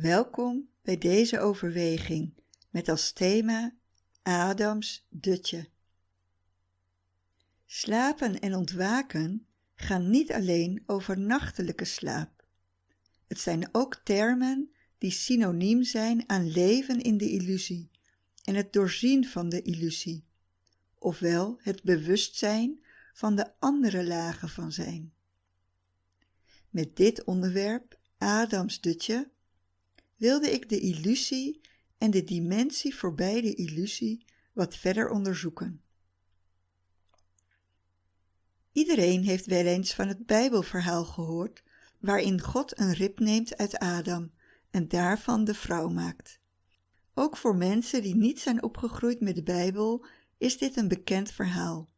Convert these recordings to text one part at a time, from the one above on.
Welkom bij deze overweging met als thema Adams dutje. Slapen en ontwaken gaan niet alleen over nachtelijke slaap. Het zijn ook termen die synoniem zijn aan leven in de illusie en het doorzien van de illusie, ofwel het bewustzijn van de andere lagen van zijn. Met dit onderwerp, Adams dutje, wilde ik de illusie en de dimensie voorbij de illusie wat verder onderzoeken. Iedereen heeft wel eens van het Bijbelverhaal gehoord, waarin God een rib neemt uit Adam en daarvan de vrouw maakt. Ook voor mensen die niet zijn opgegroeid met de Bijbel is dit een bekend verhaal.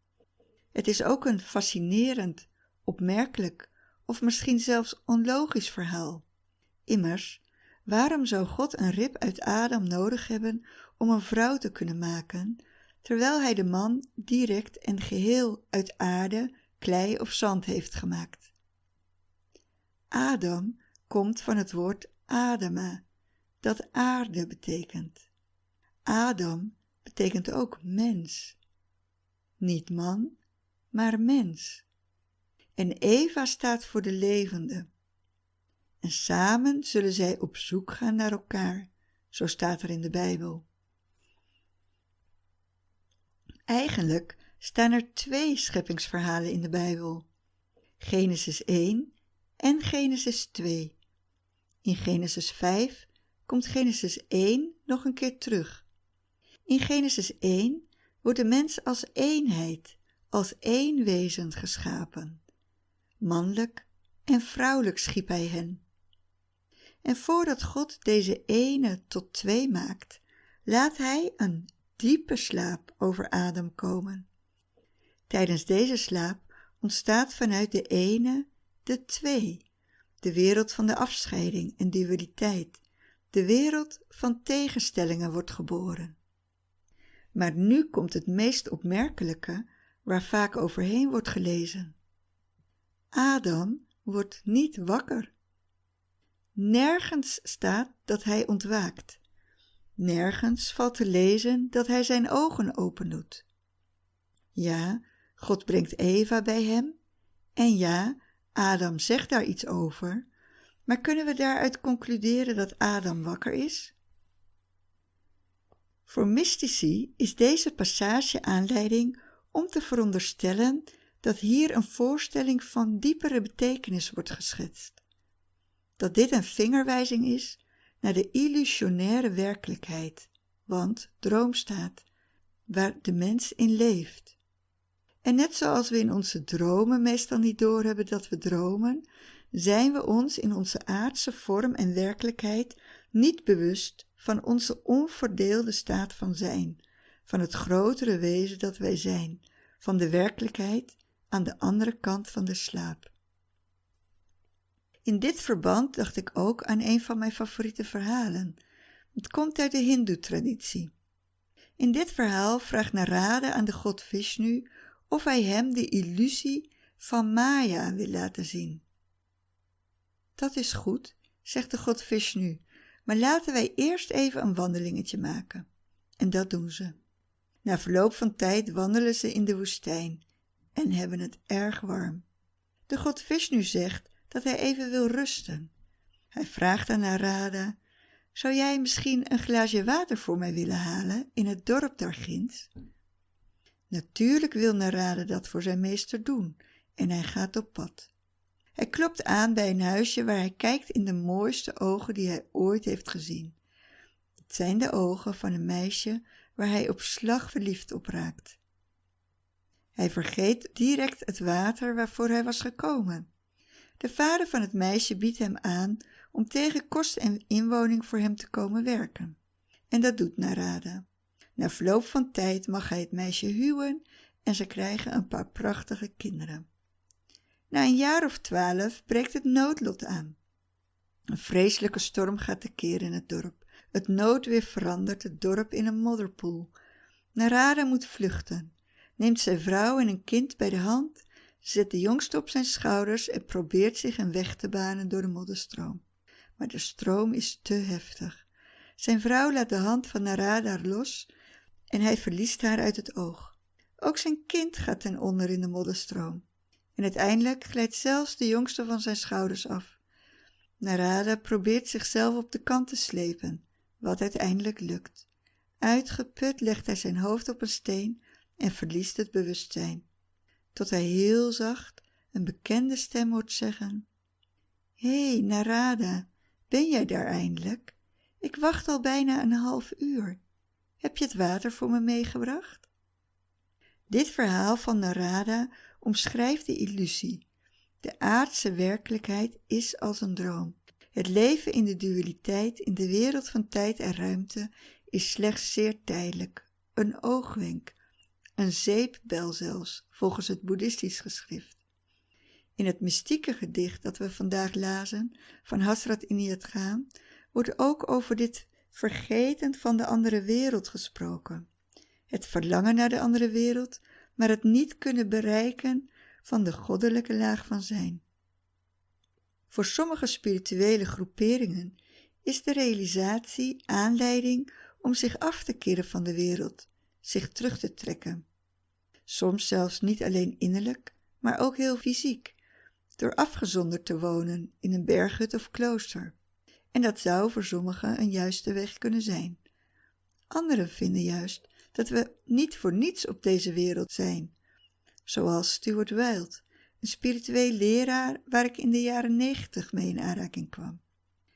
Het is ook een fascinerend, opmerkelijk of misschien zelfs onlogisch verhaal. Immers, waarom zou God een rib uit Adam nodig hebben om een vrouw te kunnen maken, terwijl hij de man direct en geheel uit aarde, klei of zand heeft gemaakt? Adam komt van het woord Adama, dat aarde betekent. Adam betekent ook mens. Niet man, maar mens. En Eva staat voor de levende. En samen zullen zij op zoek gaan naar elkaar, zo staat er in de Bijbel. Eigenlijk staan er twee scheppingsverhalen in de Bijbel: Genesis 1 en Genesis 2. In Genesis 5 komt Genesis 1 nog een keer terug. In Genesis 1 wordt de mens als eenheid, als één wezen geschapen. Mannelijk en vrouwelijk schiep hij hen. En voordat God deze ene tot twee maakt, laat hij een diepe slaap over Adam komen. Tijdens deze slaap ontstaat vanuit de ene de twee, de wereld van de afscheiding en dualiteit, de wereld van tegenstellingen wordt geboren. Maar nu komt het meest opmerkelijke waar vaak overheen wordt gelezen. Adam wordt niet wakker. Nergens staat dat hij ontwaakt. Nergens valt te lezen dat hij zijn ogen opendoet. Ja, God brengt Eva bij hem. En ja, Adam zegt daar iets over. Maar kunnen we daaruit concluderen dat Adam wakker is? Voor mystici is deze passage aanleiding om te veronderstellen dat hier een voorstelling van diepere betekenis wordt geschetst. Dat dit een vingerwijzing is naar de illusionaire werkelijkheid, want droom staat, waar de mens in leeft. En net zoals we in onze dromen meestal niet doorhebben dat we dromen, zijn we ons in onze aardse vorm en werkelijkheid niet bewust van onze onverdeelde staat van zijn, van het grotere wezen dat wij zijn, van de werkelijkheid aan de andere kant van de slaap. In dit verband dacht ik ook aan een van mijn favoriete verhalen. Het komt uit de Hindoe-traditie. In dit verhaal vraagt Narada aan de god Vishnu of hij hem de illusie van Maya wil laten zien. Dat is goed, zegt de god Vishnu, maar laten wij eerst even een wandelingetje maken. En dat doen ze. Na verloop van tijd wandelen ze in de woestijn en hebben het erg warm. De god Vishnu zegt dat hij even wil rusten. Hij vraagt aan Narada, zou jij misschien een glaasje water voor mij willen halen in het dorp daarginds? Natuurlijk wil Narada dat voor zijn meester doen en hij gaat op pad. Hij klopt aan bij een huisje waar hij kijkt in de mooiste ogen die hij ooit heeft gezien. Het zijn de ogen van een meisje waar hij op slag verliefd op raakt. Hij vergeet direct het water waarvoor hij was gekomen. De vader van het meisje biedt hem aan om tegen kost en inwoning voor hem te komen werken. En dat doet Narada. Na verloop van tijd mag hij het meisje huwen en ze krijgen een paar prachtige kinderen. Na een jaar of twaalf breekt het noodlot aan. Een vreselijke storm gaat tekeer in het dorp. Het noodweer verandert het dorp in een modderpoel. Narada moet vluchten, neemt zijn vrouw en een kind bij de hand, zet de jongste op zijn schouders en probeert zich een weg te banen door de modderstroom. maar de stroom is te heftig. Zijn vrouw laat de hand van Narada los en hij verliest haar uit het oog. Ook zijn kind gaat ten onder in de modderstroom. En uiteindelijk glijdt zelfs de jongste van zijn schouders af. Narada probeert zichzelf op de kant te slepen, wat uiteindelijk lukt. Uitgeput legt hij zijn hoofd op een steen en verliest het bewustzijn. Tot hij heel zacht een bekende stem hoort zeggen: Hé, hey, Narada, ben jij daar eindelijk? Ik wacht al bijna een half uur. Heb je het water voor me meegebracht? Dit verhaal van Narada omschrijft de illusie. De aardse werkelijkheid is als een droom. Het leven in de dualiteit, in de wereld van tijd en ruimte, is slechts zeer tijdelijk, een oogwenk, een zeepbel zelfs, volgens het boeddhistisch geschrift. In het mystieke gedicht dat we vandaag lazen, van Hasrat Iniyat Gaan, wordt ook over dit vergeten van de andere wereld gesproken. Het verlangen naar de andere wereld, maar het niet kunnen bereiken van de goddelijke laag van zijn. Voor sommige spirituele groeperingen is de realisatie aanleiding om zich af te keren van de wereld, zich terug te trekken. Soms zelfs niet alleen innerlijk, maar ook heel fysiek, door afgezonderd te wonen in een berghut of klooster. En dat zou voor sommigen een juiste weg kunnen zijn. Anderen vinden juist dat we niet voor niets op deze wereld zijn, zoals Stuart Wilde, een spiritueel leraar waar ik in de jaren negentig mee in aanraking kwam.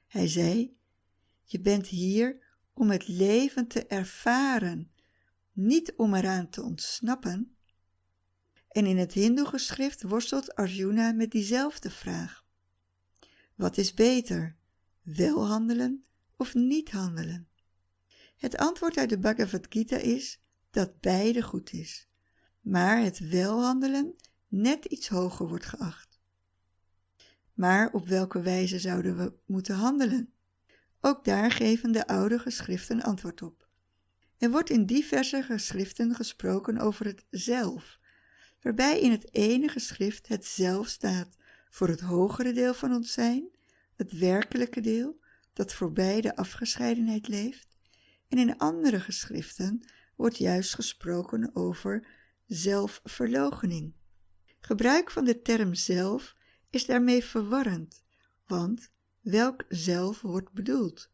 Hij zei: Je bent hier om het leven te ervaren, niet om eraan te ontsnappen. En in het Hindoe-geschrift worstelt Arjuna met diezelfde vraag. Wat is beter, wel handelen of niet handelen? Het antwoord uit de Bhagavad Gita is dat beide goed is, maar het welhandelen net iets hoger wordt geacht. Maar op welke wijze zouden we moeten handelen? Ook daar geven de oude geschriften antwoord op. Er wordt in diverse geschriften gesproken over het zelf, waarbij in het ene geschrift het zelf staat voor het hogere deel van ons zijn, het werkelijke deel dat voorbij de afgescheidenheid leeft, en in andere geschriften wordt juist gesproken over zelfverloochening. Gebruik van de term zelf is daarmee verwarrend, want welk zelf wordt bedoeld?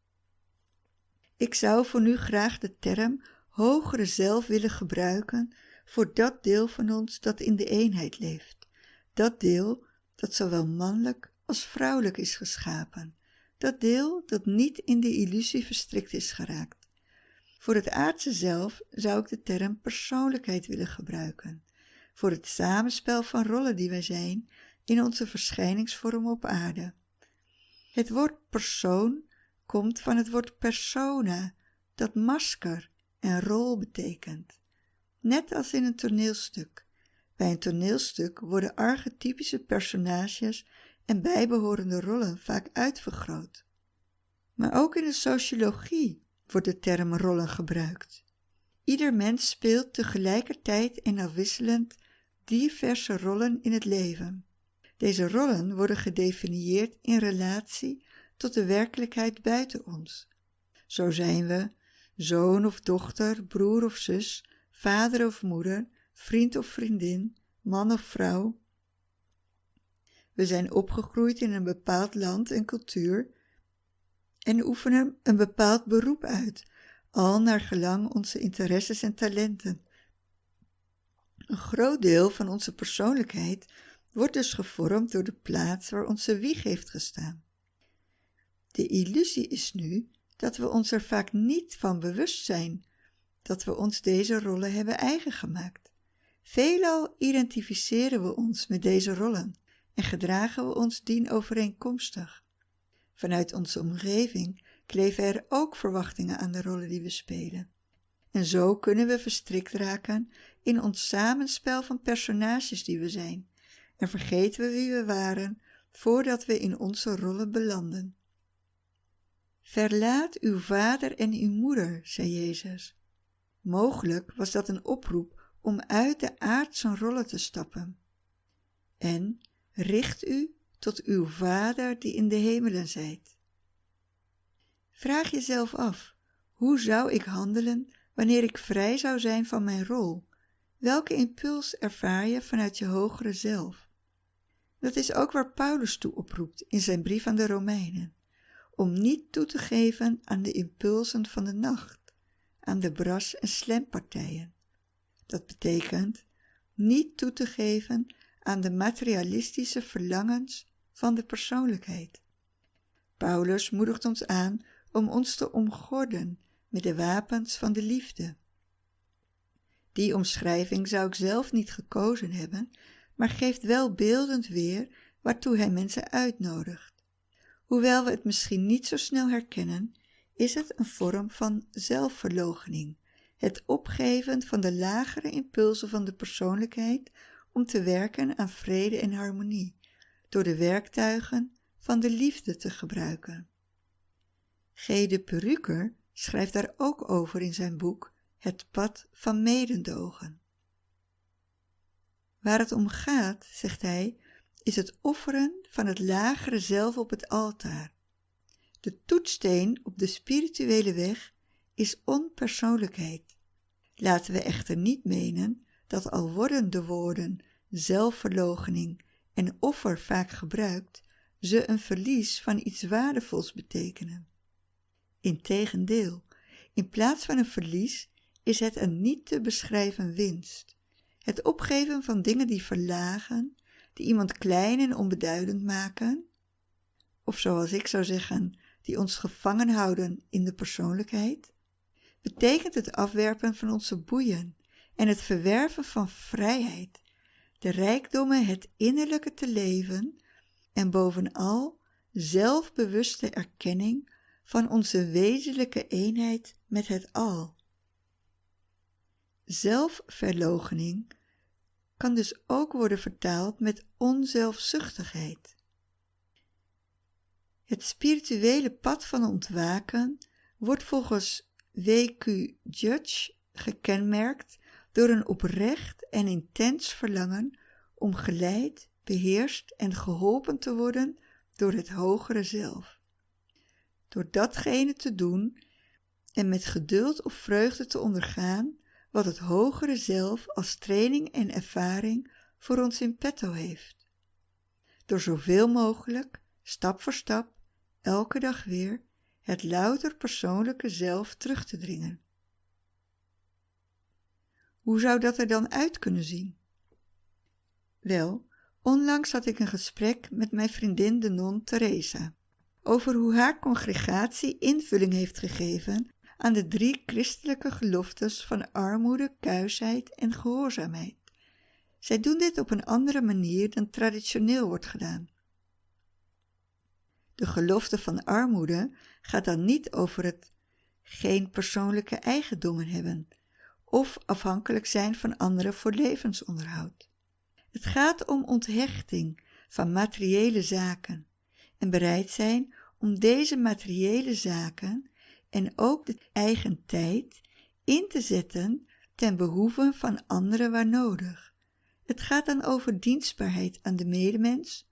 Ik zou voor nu graag de term hogere zelf willen gebruiken voor dat deel van ons dat in de eenheid leeft, dat deel dat zowel mannelijk als vrouwelijk is geschapen, dat deel dat niet in de illusie verstrikt is geraakt. Voor het aardse zelf zou ik de term persoonlijkheid willen gebruiken, voor het samenspel van rollen die wij zijn in onze verschijningsvorm op aarde. Het woord persoon komt van het woord persona, dat masker en rol betekent. Net als in een toneelstuk. Bij een toneelstuk worden archetypische personages en bijbehorende rollen vaak uitvergroot. Maar ook in de sociologie wordt de term rollen gebruikt. Ieder mens speelt tegelijkertijd en afwisselend diverse rollen in het leven. Deze rollen worden gedefinieerd in relatie tot de werkelijkheid buiten ons. Zo zijn we zoon of dochter, broer of zus, vader of moeder, vriend of vriendin, man of vrouw. We zijn opgegroeid in een bepaald land en cultuur en oefenen een bepaald beroep uit, al naar gelang onze interesses en talenten. Een groot deel van onze persoonlijkheid wordt dus gevormd door de plaats waar onze wieg heeft gestaan. De illusie is nu dat we ons er vaak niet van bewust zijn dat we ons deze rollen hebben eigen gemaakt. Veelal identificeren we ons met deze rollen en gedragen we ons dien overeenkomstig. Vanuit onze omgeving kleven er ook verwachtingen aan de rollen die we spelen. En zo kunnen we verstrikt raken in ons samenspel van personages die we zijn en vergeten we wie we waren voordat we in onze rollen belanden. Verlaat uw vader en uw moeder, zei Jezus. Mogelijk was dat een oproep om uit de aardse rollen te stappen. En richt u tot uw Vader die in de hemelen zijt. Vraag jezelf af, hoe zou ik handelen wanneer ik vrij zou zijn van mijn rol? Welke impuls ervaar je vanuit je hogere zelf? Dat is ook waar Paulus toe oproept in zijn brief aan de Romeinen, om niet toe te geven aan de impulsen van de nacht, aan de bras- en slempartijen. Dat betekent niet toe te geven aan de materialistische verlangens van de persoonlijkheid. Paulus moedigt ons aan om ons te omgorden met de wapens van de liefde. Die omschrijving zou ik zelf niet gekozen hebben, maar geeft wel beeldend weer waartoe hij mensen uitnodigt. Hoewel we het misschien niet zo snel herkennen, is het een vorm van zelfverloochening, het opgeven van de lagere impulsen van de persoonlijkheid om te werken aan vrede en harmonie, door de werktuigen van de liefde te gebruiken. G. de Peruker schrijft daar ook over in zijn boek Het pad van medendogen. Waar het om gaat, zegt hij, is het offeren van het lagere zelf op het altaar. De toetsteen op de spirituele weg is onpersoonlijkheid. Laten we echter niet menen dat al worden de woorden zelfverloochening en offer vaak gebruikt, ze een verlies van iets waardevols betekenen. Integendeel, in plaats van een verlies is het een niet te beschrijven winst. Het opgeven van dingen die verlagen, die iemand klein en onbeduidend maken, of zoals ik zou zeggen, die ons gevangen houden in de persoonlijkheid, betekent het afwerpen van onze boeien en het verwerven van vrijheid, de rijkdommen het innerlijke te leven en bovenal zelfbewuste erkenning van onze wezenlijke eenheid met het al. Zelfverloochening kan dus ook worden vertaald met onzelfzuchtigheid. Het spirituele pad van ontwaken wordt volgens W.Q. Judge gekenmerkt door een oprecht en intens verlangen om geleid, beheerst en geholpen te worden door het hogere zelf. Door datgene te doen en met geduld of vreugde te ondergaan wat het hogere zelf als training en ervaring voor ons in petto heeft. Door zoveel mogelijk, stap voor stap, elke dag weer, het louter persoonlijke zelf terug te dringen. Hoe zou dat er dan uit kunnen zien? Wel, onlangs had ik een gesprek met mijn vriendin de non Teresa over hoe haar congregatie invulling heeft gegeven aan de drie christelijke geloftes van armoede, kuisheid en gehoorzaamheid. Zij doen dit op een andere manier dan traditioneel wordt gedaan. De gelofte van armoede gaat dan niet over het geen persoonlijke eigendommen hebben of afhankelijk zijn van anderen voor levensonderhoud. Het gaat om onthechting van materiële zaken en bereid zijn om deze materiële zaken en ook de eigen tijd in te zetten ten behoeve van anderen waar nodig. Het gaat dan over dienstbaarheid aan de medemens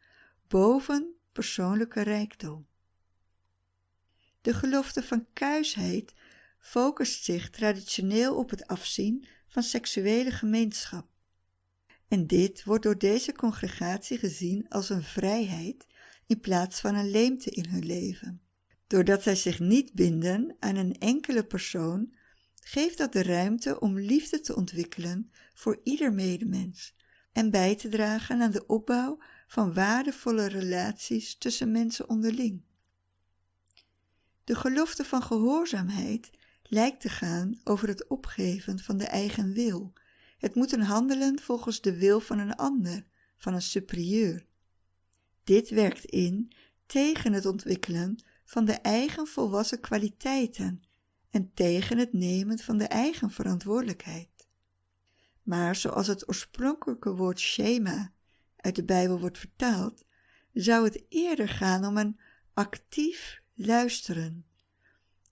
boven persoonlijke rijkdom. De gelofte van kuisheid focust zich traditioneel op het afzien van seksuele gemeenschap. En dit wordt door deze congregatie gezien als een vrijheid in plaats van een leemte in hun leven. Doordat zij zich niet binden aan een enkele persoon, geeft dat de ruimte om liefde te ontwikkelen voor ieder medemens en bij te dragen aan de opbouw van waardevolle relaties tussen mensen onderling. De gelofte van gehoorzaamheid lijkt te gaan over het opgeven van de eigen wil. Het moeten handelen volgens de wil van een ander, van een superieur. Dit werkt in tegen het ontwikkelen van de eigen volwassen kwaliteiten en tegen het nemen van de eigen verantwoordelijkheid. Maar zoals het oorspronkelijke woord schema uit de Bijbel wordt vertaald, zou het eerder gaan om een actief luisteren.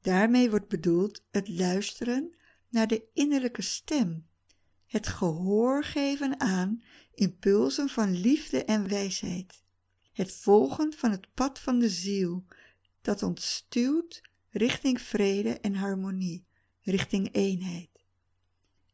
Daarmee wordt bedoeld het luisteren naar de innerlijke stem, het gehoor geven aan impulsen van liefde en wijsheid, het volgen van het pad van de ziel, dat ons stuwt richting vrede en harmonie, richting eenheid.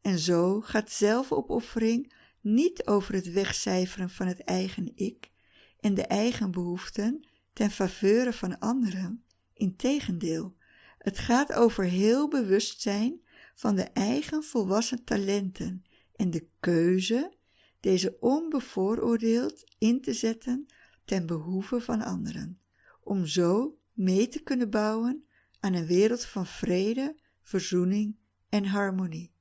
En zo gaat zelfopoffering niet over het wegcijferen van het eigen ik en de eigen behoeften ten faveur van anderen. Integendeel, het gaat over heel bewustzijn van de eigen volwassen talenten en de keuze deze onbevooroordeeld in te zetten ten behoeve van anderen, om zo mee te kunnen bouwen aan een wereld van vrede, verzoening en harmonie.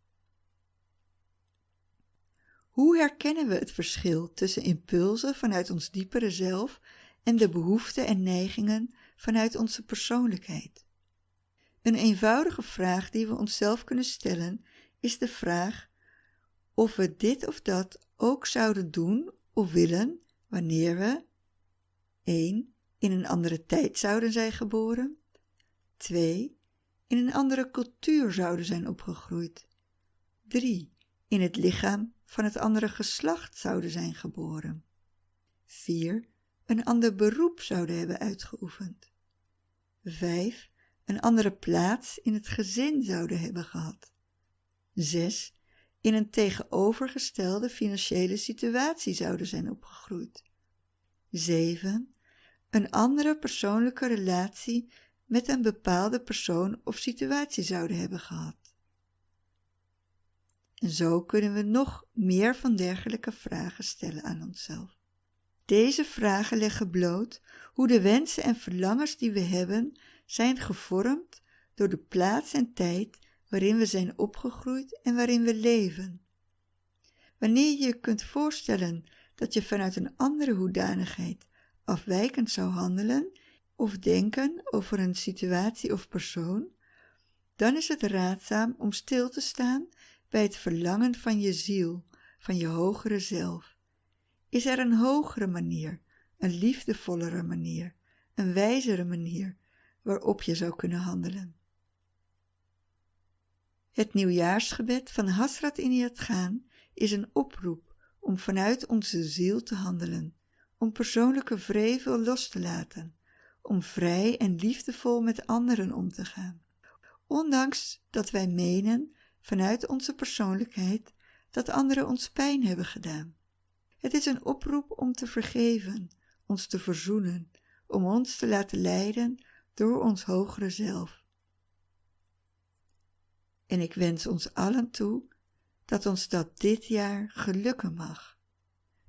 Hoe herkennen we het verschil tussen impulsen vanuit ons diepere zelf en de behoeften en neigingen vanuit onze persoonlijkheid? Een eenvoudige vraag die we onszelf kunnen stellen is de vraag of we dit of dat ook zouden doen of willen wanneer we 1. In een andere tijd zouden zijn geboren 2. in een andere cultuur zouden zijn opgegroeid 3. in het lichaam van het andere geslacht zouden zijn geboren 4. een ander beroep zouden hebben uitgeoefend 5. een andere plaats in het gezin zouden hebben gehad 6 in een tegenovergestelde financiële situatie zouden zijn opgegroeid. 7. Een andere persoonlijke relatie met een bepaalde persoon of situatie zouden hebben gehad. En zo kunnen we nog meer van dergelijke vragen stellen aan onszelf. Deze vragen leggen bloot hoe de wensen en verlangens die we hebben zijn gevormd door de plaats en tijd waarin we zijn opgegroeid en waarin we leven. Wanneer je je kunt voorstellen dat je vanuit een andere hoedanigheid afwijkend zou handelen of denken over een situatie of persoon, dan is het raadzaam om stil te staan bij het verlangen van je ziel, van je hogere zelf. Is er een hogere manier, een liefdevollere manier, een wijzere manier waarop je zou kunnen handelen? Het nieuwjaarsgebed van Hasrat Iniyat Gaan is een oproep om vanuit onze ziel te handelen, om persoonlijke vrevel los te laten, om vrij en liefdevol met anderen om te gaan. Ondanks dat wij menen vanuit onze persoonlijkheid dat anderen ons pijn hebben gedaan. Het is een oproep om te vergeven, ons te verzoenen, om ons te laten leiden door ons hogere zelf. En ik wens ons allen toe dat ons dat dit jaar gelukken mag.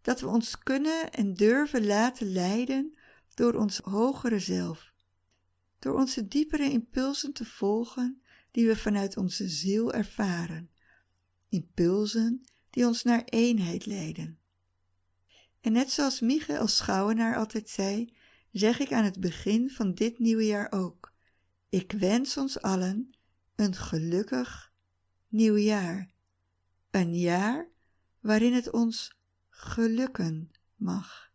Dat we ons kunnen en durven laten leiden door ons hogere zelf. Door onze diepere impulsen te volgen die we vanuit onze ziel ervaren. Impulsen die ons naar eenheid leiden. En net zoals Michael Schouwenaar altijd zei, zeg ik aan het begin van dit nieuwe jaar ook. Ik wens ons allen een gelukkig nieuw jaar. Een jaar waarin het ons gelukken mag.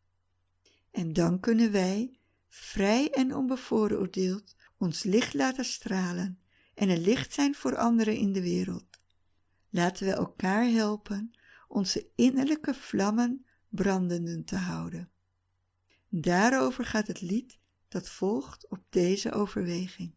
En dan kunnen wij, vrij en onbevooroordeeld, ons licht laten stralen en een licht zijn voor anderen in de wereld. Laten we elkaar helpen onze innerlijke vlammen brandenden te houden. Daarover gaat het lied dat volgt op deze overweging.